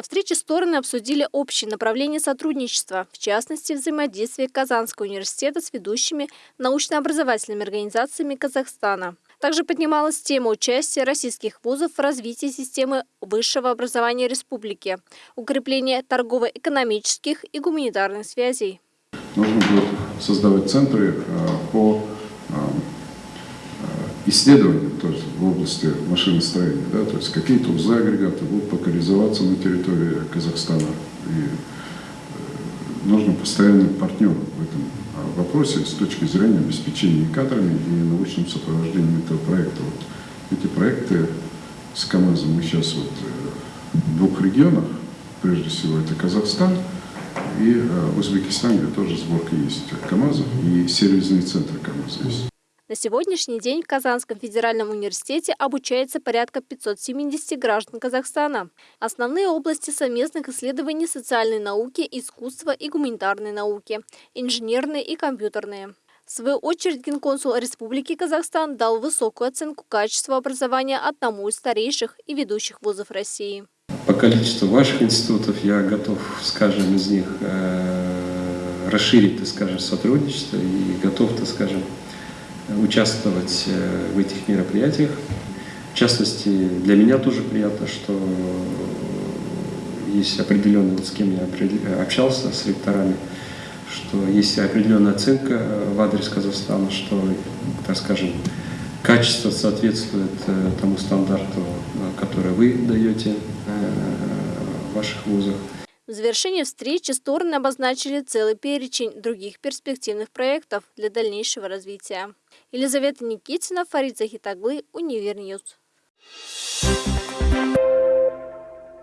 На встрече стороны обсудили общие направления сотрудничества, в частности, взаимодействие Казанского университета с ведущими научно-образовательными организациями Казахстана. Также поднималась тема участия российских вузов в развитии системы высшего образования республики, укрепление торгово-экономических и гуманитарных связей. Нужно будет создавать центры э, по э, исследованиям то есть в области машиностроения. Да, то есть какие-то узы агрегаты будут локализоваться на территории Казахстана. И э, нужно постоянный партнер в этом вопросе с точки зрения обеспечения кадрами и научным сопровождением этого проекта. Вот эти проекты с КАМАЗом мы сейчас вот в двух регионах, прежде всего это Казахстан и Узбекистан, где тоже сборка есть КАМАЗов и сервисные центры КАМАЗа есть. На сегодняшний день в Казанском федеральном университете обучается порядка 570 граждан Казахстана. Основные области совместных исследований – социальной науки, искусства и гуманитарной науки, инженерные и компьютерные. В свою очередь, генконсул Республики Казахстан дал высокую оценку качества образования одному из старейших и ведущих вузов России. По количеству ваших институтов я готов, скажем, из них э, расширить, так скажем, сотрудничество и готов, участвовать э, в этих мероприятиях. В частности, для меня тоже приятно, что есть определенный, вот с кем я общался, с ректорами, что есть определенная оценка в адрес Казахстана, что, так скажем, качество соответствует э, тому стандарту, который вы даете э, в ваших вузах. В завершении встречи стороны обозначили целый перечень других перспективных проектов для дальнейшего развития. Елизавета Никитина, Фарид Захитаглы, Универньюз. Thank you.